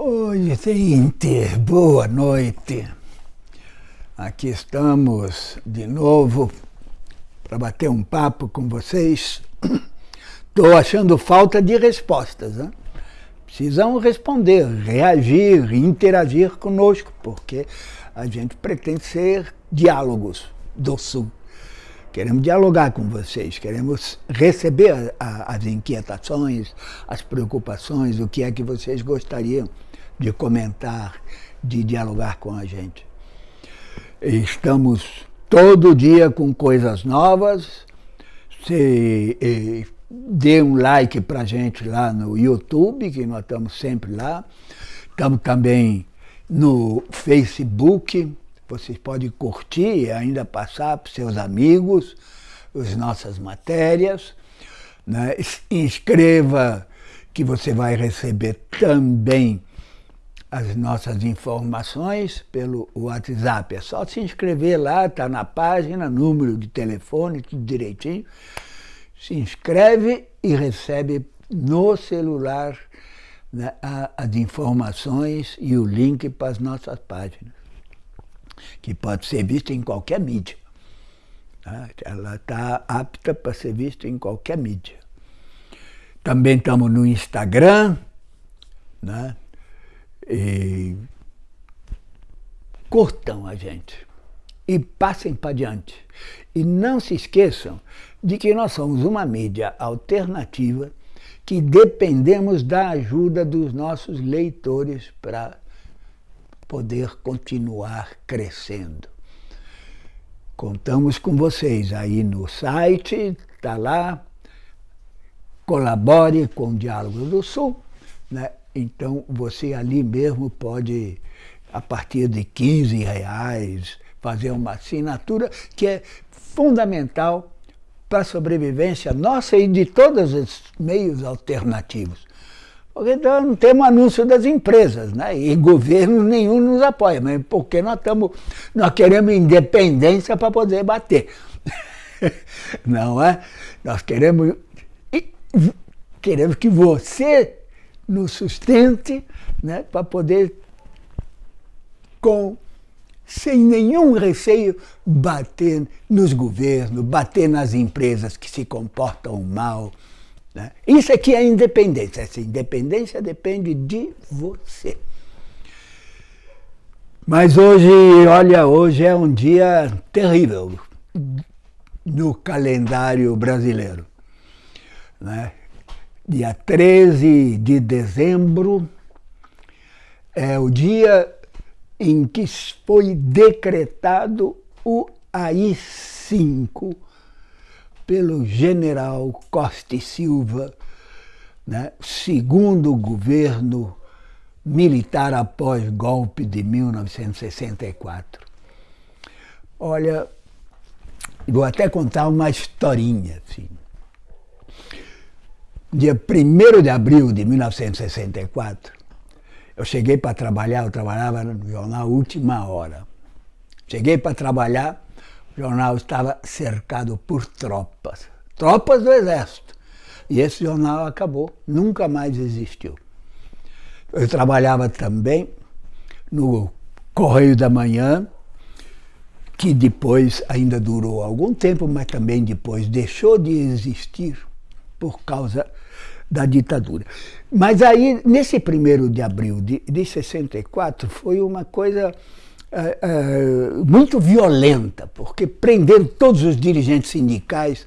Oi, gente, boa noite. Aqui estamos de novo para bater um papo com vocês. Estou achando falta de respostas. Né? Precisam responder, reagir, interagir conosco, porque a gente pretende ser diálogos do Sul. Queremos dialogar com vocês, queremos receber a, as inquietações, as preocupações, o que é que vocês gostariam de comentar, de dialogar com a gente. Estamos todo dia com coisas novas. Se, eh, dê um like para gente lá no YouTube, que nós estamos sempre lá. Estamos também no Facebook, vocês podem curtir e ainda passar para seus amigos as nossas matérias. Né? Inscreva que você vai receber também as nossas informações pelo WhatsApp. É só se inscrever lá, está na página, número de telefone, tudo direitinho. Se inscreve e recebe no celular né, as informações e o link para as nossas páginas, que pode ser vista em qualquer mídia. Tá? Ela está apta para ser vista em qualquer mídia. Também estamos no Instagram, né? E curtam a gente e passem para diante. E não se esqueçam de que nós somos uma mídia alternativa que dependemos da ajuda dos nossos leitores para poder continuar crescendo. Contamos com vocês aí no site, está lá, colabore com o Diálogo do Sul, né? Então você ali mesmo pode, a partir de 15 reais, fazer uma assinatura que é fundamental para a sobrevivência nossa e de todos os meios alternativos. Porque não temos anúncio das empresas, né? e governo nenhum nos apoia, mas porque nós, estamos, nós queremos independência para poder bater. Não é? Nós queremos, queremos que você nos sustente né, para poder, com, sem nenhum receio, bater nos governos, bater nas empresas que se comportam mal. Né? Isso aqui é independência. Essa independência depende de você. Mas hoje, olha, hoje é um dia terrível no calendário brasileiro. Né? Dia 13 de dezembro, é o dia em que foi decretado o AI-5 pelo general Costa e Silva, né, segundo governo militar após golpe de 1964. Olha, vou até contar uma historinha, assim dia 1 de abril de 1964, eu cheguei para trabalhar, eu trabalhava no jornal Última Hora. Cheguei para trabalhar, o jornal estava cercado por tropas, tropas do Exército. E esse jornal acabou, nunca mais existiu. Eu trabalhava também no Correio da Manhã, que depois ainda durou algum tempo, mas também depois deixou de existir por causa da ditadura. Mas aí, nesse 1 de abril de, de 64, foi uma coisa é, é, muito violenta, porque prenderam todos os dirigentes sindicais,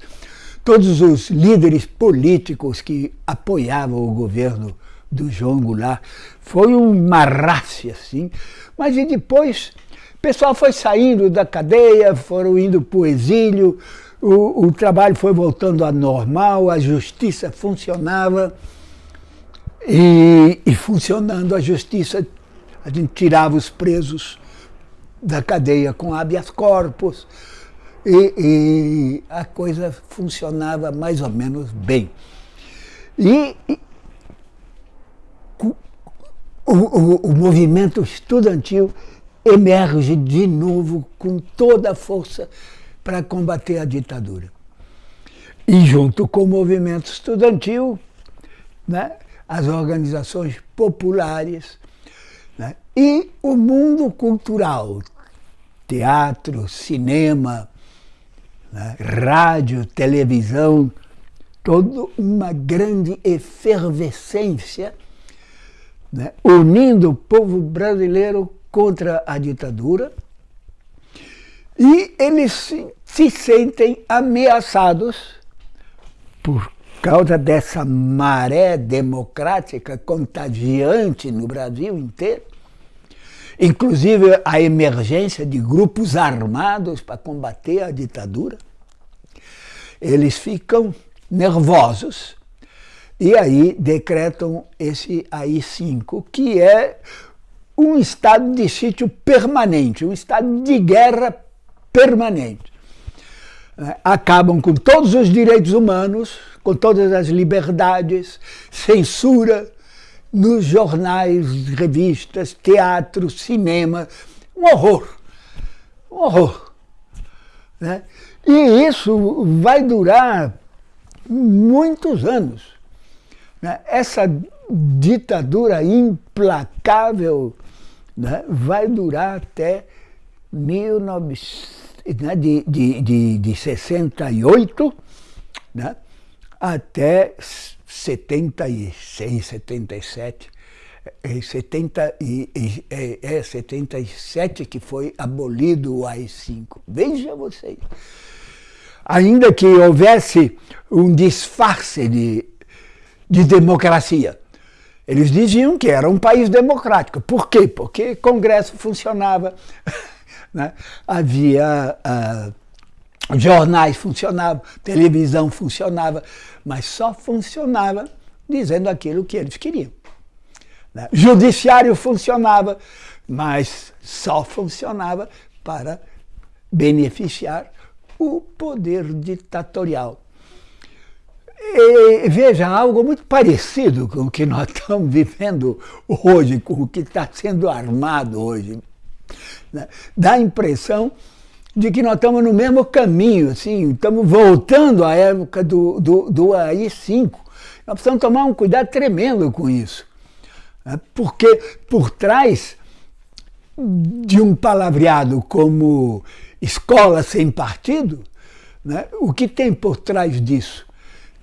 todos os líderes políticos que apoiavam o governo do João Goulart. Foi uma raça, assim. Mas e depois, o pessoal foi saindo da cadeia, foram indo para o exílio, o, o trabalho foi voltando a normal, a justiça funcionava e, e funcionando a justiça, a gente tirava os presos da cadeia com habeas corpus e, e a coisa funcionava mais ou menos bem. E, e o, o, o, movimento estudantil emerge de novo com toda a força para combater a ditadura. E junto com o movimento estudantil, né, as organizações populares Né? E o mundo cultural, teatro, cinema, né? rádio, televisão, toda uma grande efervescência né? unindo o povo brasileiro contra a ditadura e eles se, se sentem ameaçados por causa dessa maré democrática contagiante no Brasil inteiro, inclusive a emergência de grupos armados para combater a ditadura, eles ficam nervosos e aí decretam esse AI-5, que é um estado de sítio permanente, um estado de guerra permanente. É, acabam com todos os direitos humanos, com todas as liberdades, censura nos jornais, revistas, teatro, cinema, um horror, um horror. Né? E isso vai durar muitos anos. Né? Essa ditadura implacável né, vai durar até 1900, né, de, de, de, de 68 né, até 76, 77. É, 70 e, é, é 77 que foi abolido o AI-5. Veja vocês. Ainda que houvesse um disfarce de, de democracia, eles diziam que era um país democrático. Por quê? Porque Congresso funcionava, né? havia uh, jornais funcionavam, televisão funcionava, mas só funcionava dizendo aquilo que eles queriam. Né? Judiciário funcionava, mas só funcionava para beneficiar o poder ditatorial. E, veja, algo muito parecido com o que nós estamos vivendo hoje, com o que está sendo armado hoje. Né? Dá a impressão de que nós estamos no mesmo caminho, assim, estamos voltando à época do, do, do AI-5. Nós precisamos tomar um cuidado tremendo com isso. Né? Porque por trás de um palavreado como escola sem partido, né? o que tem por trás disso?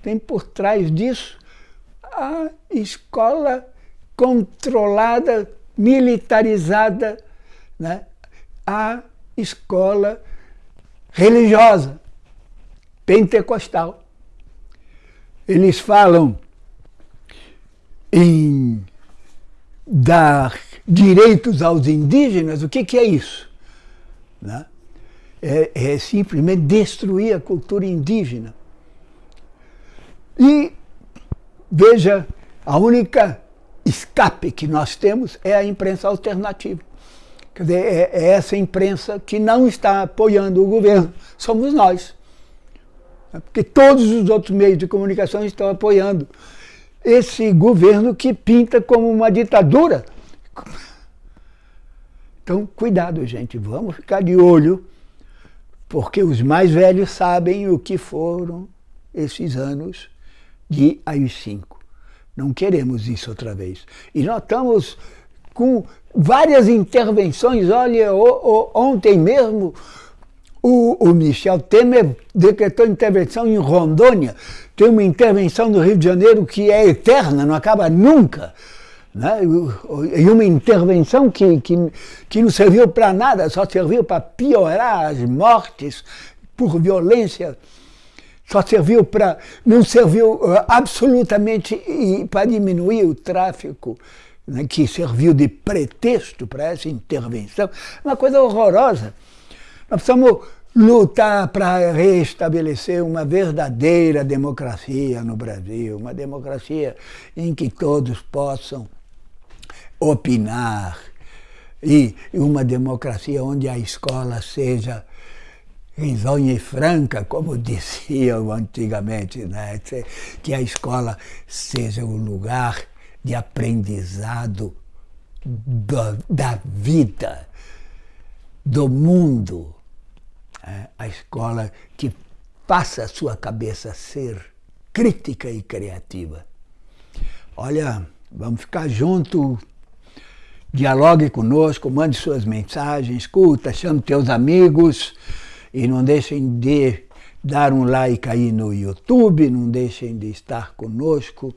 Tem por trás disso a escola controlada, militarizada, né? A escola religiosa, pentecostal. Eles falam em dar direitos aos indígenas, o que, que é isso? Né? É, é simplesmente destruir a cultura indígena. E veja, a única escape que nós temos é a imprensa alternativa. Quer dizer, é, é essa imprensa que não está apoiando o governo, somos nós. Porque todos os outros meios de comunicação estão apoiando esse governo que pinta como uma ditadura. Então, cuidado, gente, vamos ficar de olho, porque os mais velhos sabem o que foram esses anos de AI-5. Não queremos isso outra vez. E nós estamos com várias intervenções. Olha, o, o, ontem mesmo o, o, Michel Temer decretou intervenção em Rondônia. Tem uma intervenção no Rio de Janeiro que é eterna, não acaba nunca. Né? E uma intervenção que, que, que não serviu para nada, só serviu para piorar as mortes por violência só serviu para. não serviu uh, absolutamente para diminuir o tráfico, né, que serviu de pretexto para essa intervenção. Uma coisa horrorosa. Nós precisamos lutar para restabelecer uma verdadeira democracia no Brasil, uma democracia em que todos possam opinar, e uma democracia onde a escola seja risonha e franca, como diziam antigamente, né? que a escola seja um lugar de aprendizado da, da vida, do mundo. Né? A escola que faça a sua cabeça ser crítica e criativa. Olha, vamos ficar juntos dialogue conosco, mande suas mensagens, escuta, chame teus amigos e não deixem de dar um like aí no YouTube, não deixem de estar conosco.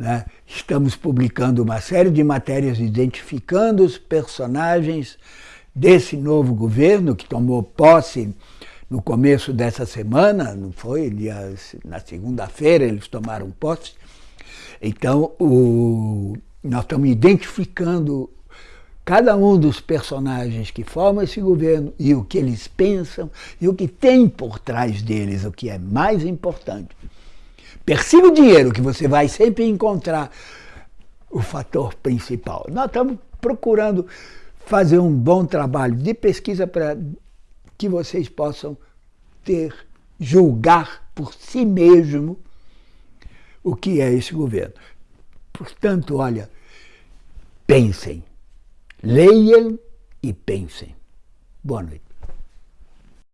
Né? Estamos publicando uma série de matérias identificando os personagens desse novo governo que tomou posse no começo dessa semana, não foi? Na segunda-feira eles tomaram posse. Então, o, nós estamos identificando cada um dos personagens que formam esse governo e o que eles pensam e o que tem por trás deles, o que é mais importante. Persiga o dinheiro, que você vai sempre encontrar o fator principal. Nós estamos procurando fazer um bom trabalho de pesquisa para que vocês possam ter, julgar por si mesmo o que é esse governo. Portanto, olha, pensem, leiam e pensem. Boa noite.